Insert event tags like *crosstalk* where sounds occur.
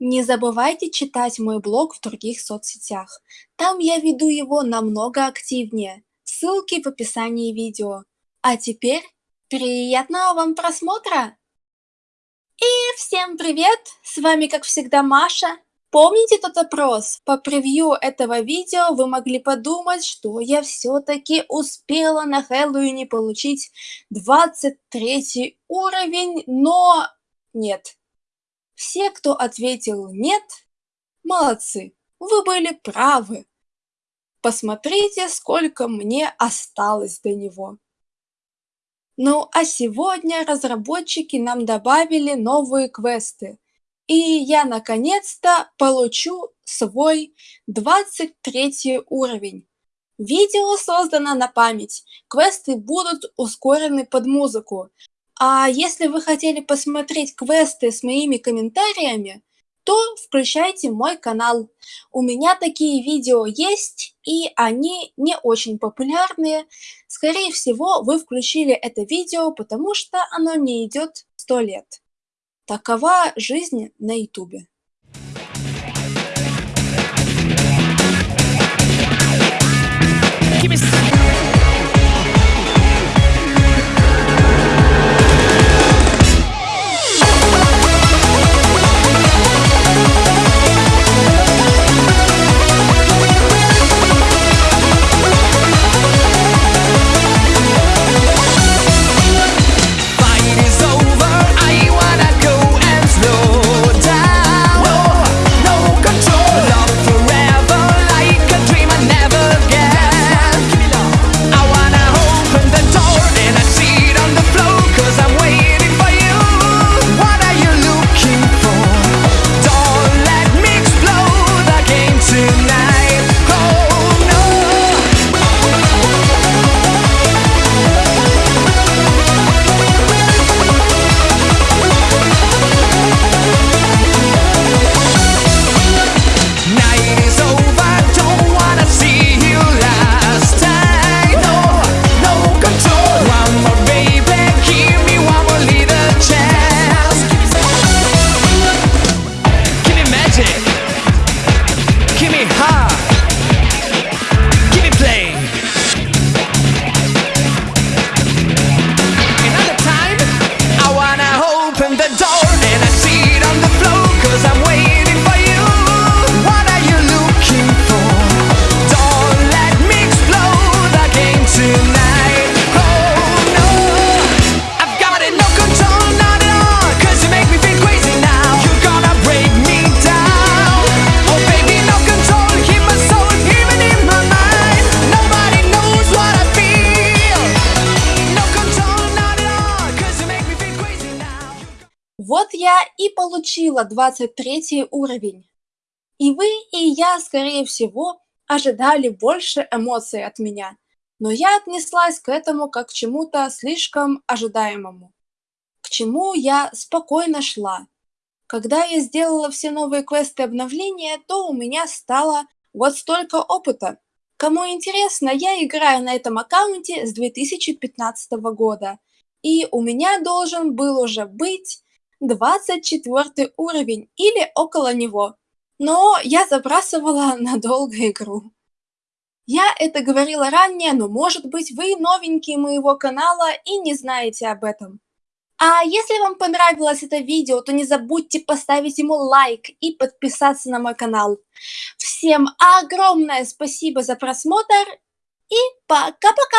Не забывайте читать мой блог в других соцсетях. Там я веду его намного активнее. Ссылки в описании видео. А теперь приятного вам просмотра! И всем привет! С вами как всегда Маша. Помните тот опрос? По превью этого видео вы могли подумать, что я все-таки успела на Хэллоуине получить 23 уровень, но нет. Все, кто ответил «нет», молодцы, вы были правы. Посмотрите, сколько мне осталось до него. Ну а сегодня разработчики нам добавили новые квесты. И я наконец-то получу свой 23 уровень. Видео создано на память. Квесты будут ускорены под музыку. А если вы хотели посмотреть квесты с моими комментариями, то включайте мой канал. У меня такие видео есть, и они не очень популярные. Скорее всего, вы включили это видео, потому что оно не идет 100 лет. Такова жизнь на ютубе. Я и получила 23 уровень. И вы, и я, скорее всего, ожидали больше эмоций от меня. Но я отнеслась к этому как к чему-то слишком ожидаемому. К чему я спокойно шла. Когда я сделала все новые квесты обновления, то у меня стало вот столько опыта. Кому интересно, я играю на этом аккаунте с 2015 года. И у меня должен был уже быть 24 уровень или около него. Но я забрасывала *laughs* надолго игру. Я это говорила ранее, но может быть вы новенькие моего канала и не знаете об этом. А если вам понравилось это видео, то не забудьте поставить ему лайк и подписаться на мой канал. Всем огромное спасибо за просмотр и пока-пока!